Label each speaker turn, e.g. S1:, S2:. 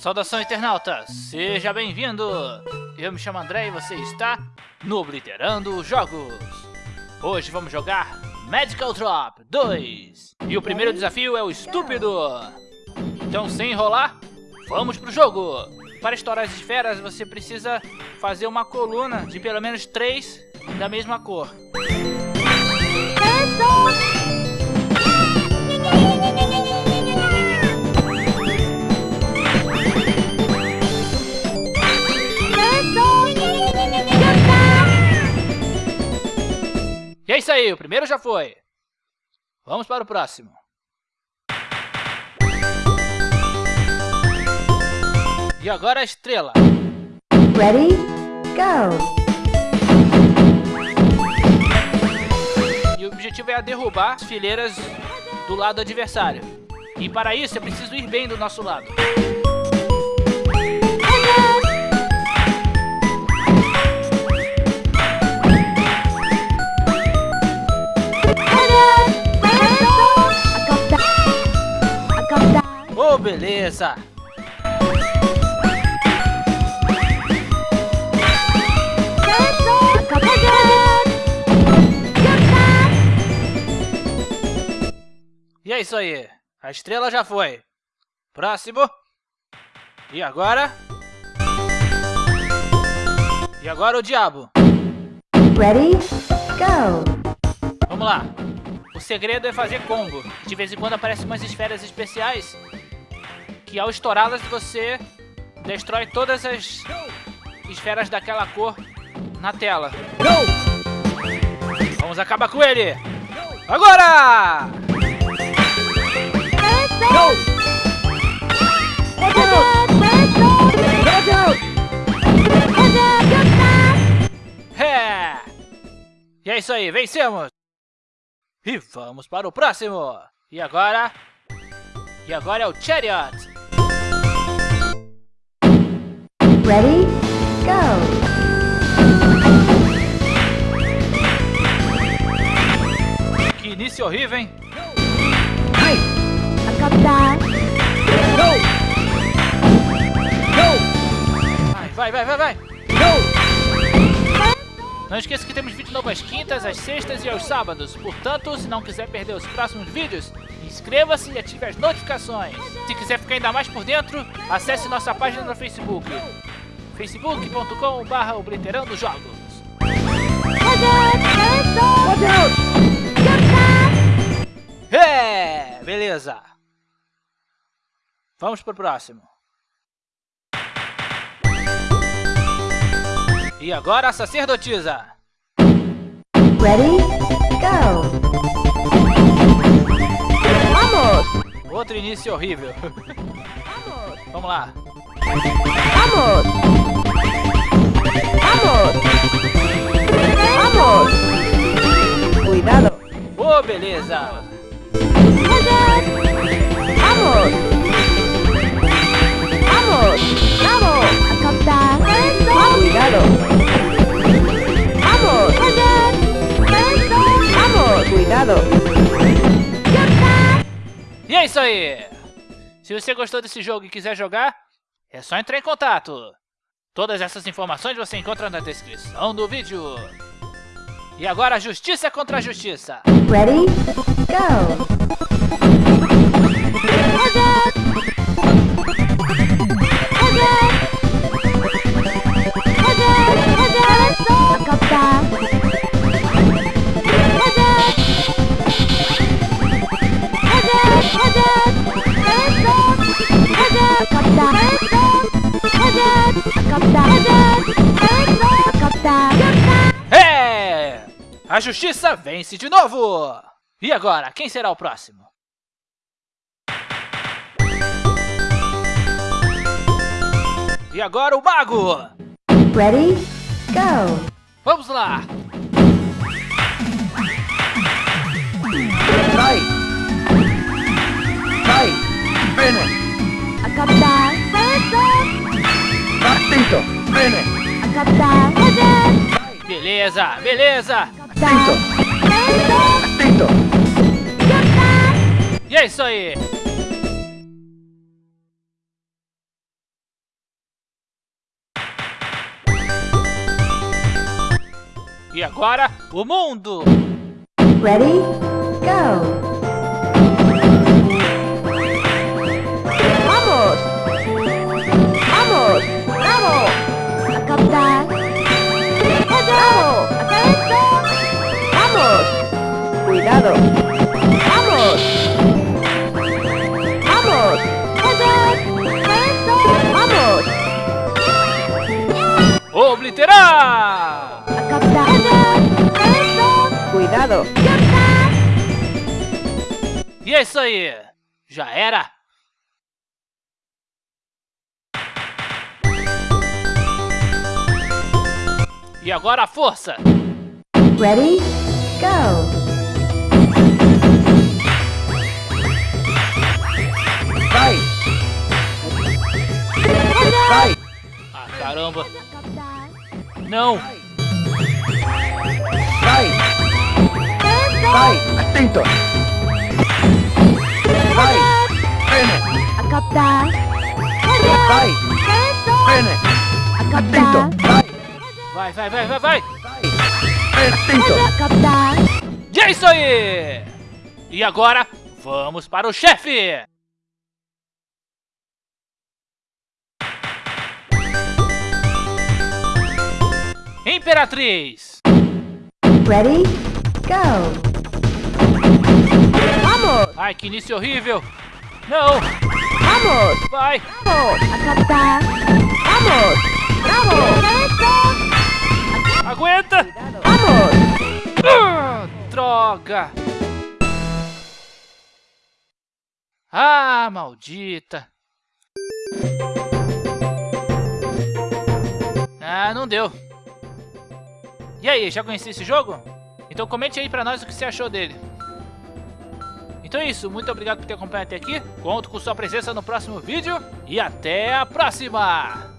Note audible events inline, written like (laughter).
S1: Saudação internauta, seja bem-vindo! Eu me chamo André e você está no Obliterando Jogos. Hoje vamos jogar Medical Drop 2. E o primeiro desafio é o estúpido. Então sem enrolar, vamos pro jogo. Para estourar as esferas você precisa fazer uma coluna de pelo menos três da mesma cor. Aí, o primeiro já foi. Vamos para o próximo. E agora a estrela.
S2: Ready? Go!
S1: E o objetivo é derrubar as fileiras do lado adversário. E para isso é preciso ir bem do nosso lado. Beleza! E é isso aí. A estrela já foi. Próximo. E agora? E agora o diabo.
S2: Ready? Go!
S1: Vamos lá. O segredo é fazer combo. De vez em quando aparecem umas esferas especiais que ao estourá-las você destrói todas as esferas daquela cor na tela. Vamos acabar com ele! Agora! É! E é isso aí, vencemos! E vamos para o próximo! E agora? E agora é o Chariot!
S2: Ready? Go!
S1: Que início horrível, hein?
S2: Hey! Go! Go!
S1: Vai, vai, vai, vai! Go! Não esqueça que temos vídeo novo às quintas, às sextas e aos sábados. Portanto, se não quiser perder os próximos vídeos, inscreva-se e ative as notificações. Se quiser ficar ainda mais por dentro, acesse nossa página no Facebook facebook.com.br Obliterando Jogos. É, beleza. Vamos pro próximo. E agora a sacerdotisa.
S2: Ready? Go! Vamos!
S1: Outro início horrível. (laughs) Vamos lá.
S2: Vamos! Vamos!
S1: beleza!
S2: Vamos! Vamos! Vamos! Captar! Obrigado! Vamos! Vamos! Cuidado!
S1: E é isso aí! Se você gostou desse jogo e quiser jogar, é só entrar em contato! Todas essas informações você encontra na descrição do vídeo! E agora, justiça contra a justiça!
S2: Ready? Go! 아
S1: A justiça vence de novo! E agora, quem será o próximo? E agora o mago!
S2: Ready? Go!
S1: Vamos lá!
S3: Sai! Sai! Bene!
S2: Acabar, Verde!
S3: Partito! Bene!
S2: Acabda! Verde!
S1: Beleza, beleza!
S3: Pinto. Pinto.
S1: E é isso aí. E agora, o mundo.
S2: Ready? Go. ¡Cuidado!
S1: E é isso aí. Já era. E agora a força.
S2: Ready? Go!
S3: Vai! Vai!
S1: Ah, caramba. Não. É isso aí. E agora, vamos para o chefe. Imperatriz.
S2: Ready? Go! Vamos!
S1: Ai, que início horrível. Não,
S2: Vamos!
S1: vai.
S2: Vamos! A captar. Vamos! Bravo!
S1: Aguenta.
S2: Vamos!
S1: Ah, droga. Ah, maldita. Ah, não deu. E aí, já conhecia esse jogo? Então comente aí pra nós o que você achou dele. Então é isso, muito obrigado por ter acompanhado até aqui. Conto com sua presença no próximo vídeo e até a próxima!